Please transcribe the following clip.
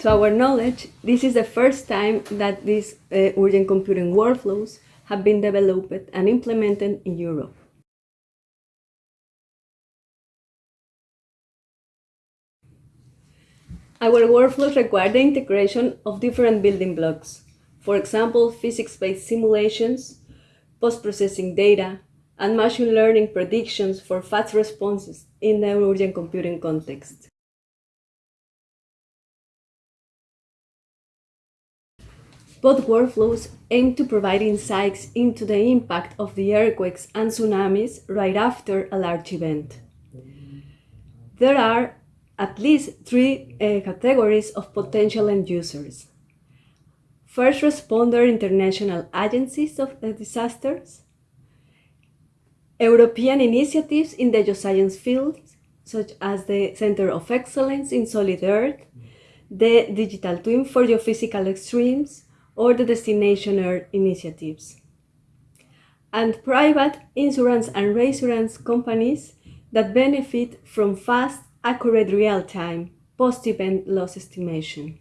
To our knowledge, this is the first time that these uh, urgent computing workflows have been developed and implemented in Europe. Our workflows require the integration of different building blocks, for example, physics-based simulations, post-processing data, and machine learning predictions for fast responses in the urgent computing context. Both workflows aim to provide insights into the impact of the earthquakes and tsunamis right after a large event. There are at least three uh, categories of potential end users. First responder international agencies of uh, disasters, European initiatives in the geoscience field, such as the Center of Excellence in Solid Earth, the Digital Twin for Geophysical Extremes, or the Destination Earth initiatives. And private insurance and reinsurance companies that benefit from fast, accurate real-time, post-event loss estimation.